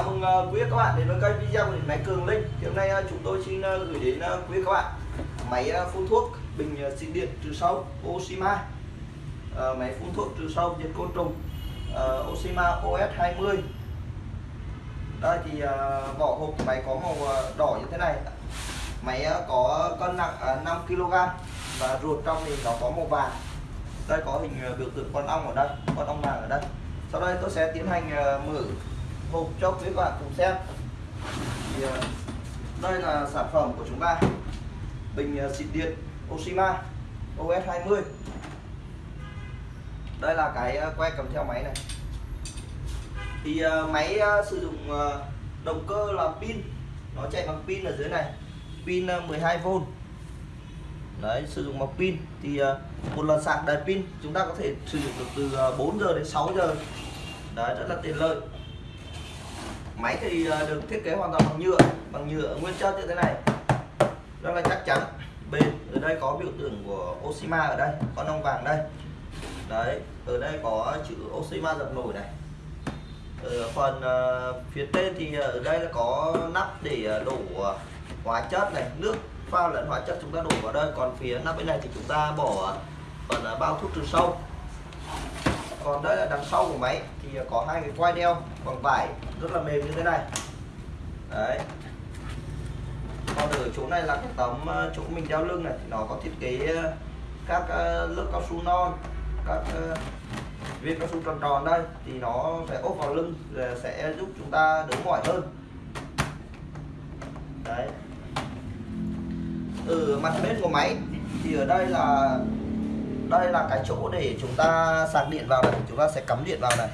Chào mừng ờ, quý các bạn đến với kênh video của điện máy Cường Linh. Thì hôm nay ờ, chúng tôi xin ờ, gửi đến quý các bạn máy phun thuốc bình xịt điện trừ sâu Oshima. Máy phun thuốc trừ sâu diệt côn trùng Oshima OS20. Đây thì vỏ hộp của máy có màu đỏ như thế này. Máy có cân nặng 5 kg và ruột trong thì nó có màu vàng. Đây có hình biểu tượng con ong ở đây, con ong vàng ở đây. Sau đây tôi sẽ tiến hành mở hộp cho quý bạn cùng xem. Thì ờ, đây là sản phẩm của chúng ta. Bình ờ, xịt điện Oshima OS 20 đây là cái ờ, que cầm theo máy này. Thì máy sử dụng động cơ là pin. Nó chạy bằng pin ở dưới này. Pin 12V đấy, sử dụng bằng pin. Thì một lần sạc đầy pin, chúng ta có thể sử dụng được từ 4 giờ đến 6 giờ. Đấy, rất là tiện lợi máy thì ờ, được thiết kế hoàn toàn bằng nhựa bằng nhựa nguyên chất như thế này. Rất là chắc chắn. Bên ở đây có biểu tượng của Oshima ở đây con ong vàng đây. Đấy ở đây có chữ Oshima dập nổi này. Ở phần uh, phía trên thì ờ, ở đây là có nắp để đổ hóa chất này nước pha lẫn hóa chất chúng ta đổ vào đây. Còn phía nắp bên này thì chúng ta bỏ phần bao thuốc trừ sâu còn đây là đằng sau của máy thì có hai cái quai đeo bằng vải, rất là mềm như thế này. Đấy. Còn ở chỗ này là cái tấm ờ, chỗ mình đeo lưng này thì nó có thiết kế ờ, các ờ, lớp cao su non, các viên cao su tròn tròn đây, thì nó sẽ ốp vào lưng sẽ giúp chúng ta đỡ mỏi hơn. Đấy. Ở mặt bên của máy thì ở đây là đây là cái chỗ để chúng ta sạc điện vào này, chúng ta sẽ cắm điện vào này.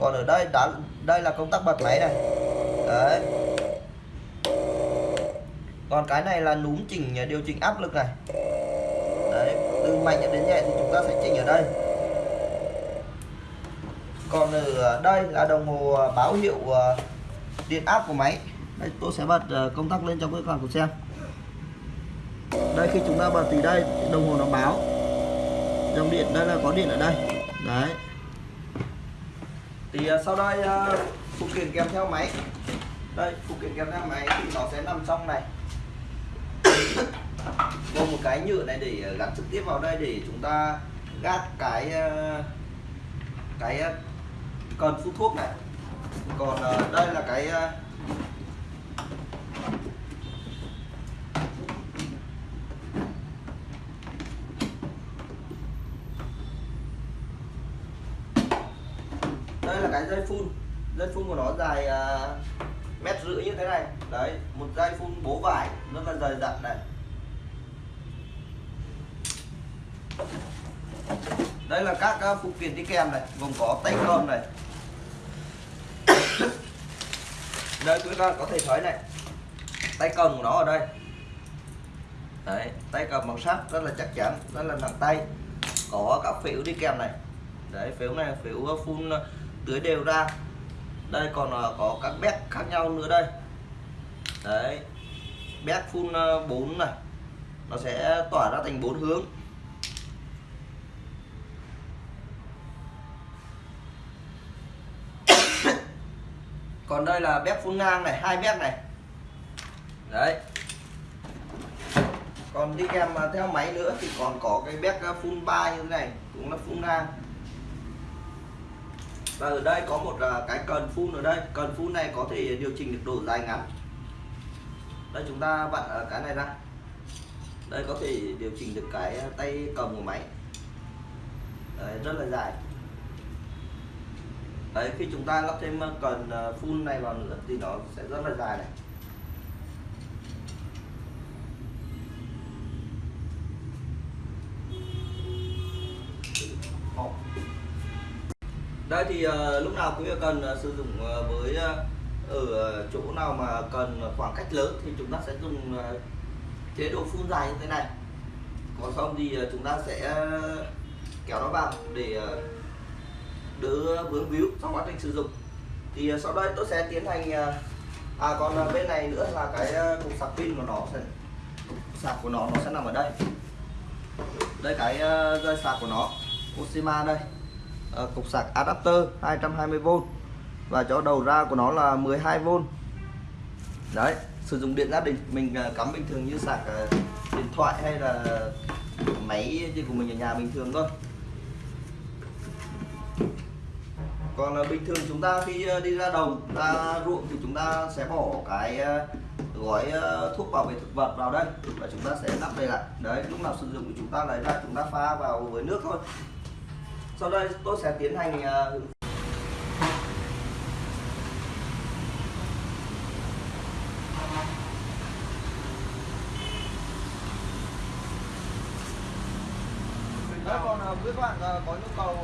Còn ở đây, đã, đây là công tắc bật máy này. Đấy. Còn cái này là núm chỉnh à, điều chỉnh áp lực này. Đấy, từ mạnh đến nhẹ thì chúng ta sẽ chỉnh ở đây. Còn ở đây là đồng hồ à, báo hiệu à, điện áp của máy. Đây, tôi sẽ bật công tắc lên cho các bạn cùng xem đây, khi chúng ta bật thì đây, đồng hồ nó báo. Dòng điện đây là có điện ở đây. Đấy. Thì à, sau đây à, phụ kiện kèm theo máy. Đây, phụ kiện kèm theo máy thì nó sẽ nằm trong này. Gồm một cái nhựa này để à, gắn trực tiếp vào đây để chúng ta gác cái cái cần phun thuốc này. Còn đây là cái cái dây phun. Dây phun của nó dài uh, mét rưỡi như thế này. Đấy một dây phun bố vải rất là dày dặn này. Đây là các uh, phụ kiện đi kèm này gồm có tay cầm này. Đây quý con có thể thấy này tay cầm của nó ở đây. Đấy tay cầm bằng sắt rất là chắc chắn rất là nặng tay. Có các phễu đi kèm này. Đấy phễu này phễu à, phun tưới đều ra. Đây còn ờ, có các bét khác nhau nữa đây. Đấy bét phun ờ, 4 này. Nó sẽ tỏa ra thành bốn hướng. Còn đây là bếp phun ngang này, hai bếp này. Đấy. Còn đi kèm ờ, theo máy nữa thì còn có cái bếp phun ba như thế này, cũng là phun ngang và ở đây có một à, cái cần phun ở đây. Cần phun này có thể điều chỉnh được độ dài ngắn. Đây chúng ta vặn ở cái này ra. Đây có thể điều chỉnh được cái à, tay cầm của máy. Đấy, rất là dài. Đấy khi chúng ta lắp thêm à, cần phun này vào nữa thì nó sẽ rất là dài này. Đây thì uh, lúc nào quý vị cần uh, sử dụng uh, với uh, ở chỗ nào mà cần khoảng cách lớn thì chúng ta sẽ dùng uh, chế độ phun dài như thế này. Còn không thì uh, chúng ta sẽ uh, kéo nó vào để uh, đỡ vướng víu trong quá trình sử dụng. Thì uh, sau đây tôi sẽ tiến hành uh, à còn uh, bên này nữa là cái uh, cục sạc pin của nó sẽ cục sạc của nó nó sẽ nằm ở đây. Đây cái uh, dây sạc của nó Oshima đây. Ờ, cục sạc adapter 220V và cho đầu ra của nó là 12V đấy, sử dụng điện gia đình mình ờ, cắm bình thường như sạc ờ, điện thoại hay là máy gì của mình ở nhà bình thường thôi. Còn bình thường chúng ta khi đi ra đồng ra ruộng thì chúng ta sẽ bỏ cái gói thuốc bảo vệ thực vật vào đây và chúng ta sẽ lắp đây lại. Đấy, lúc nào sử dụng thì chúng ta lấy ra, chúng ta pha vào với nước thôi sau đây tôi sẽ tiến hành à, Đấy, còn à, quý bạn à, có nhu cầu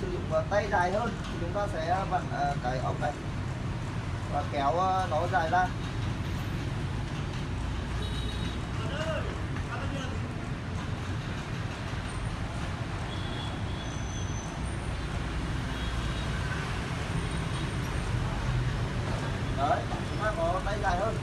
sử dụng tay dài hơn thì chúng ta sẽ vặn cái ống này và kéo nó dài ra. Đấy chúng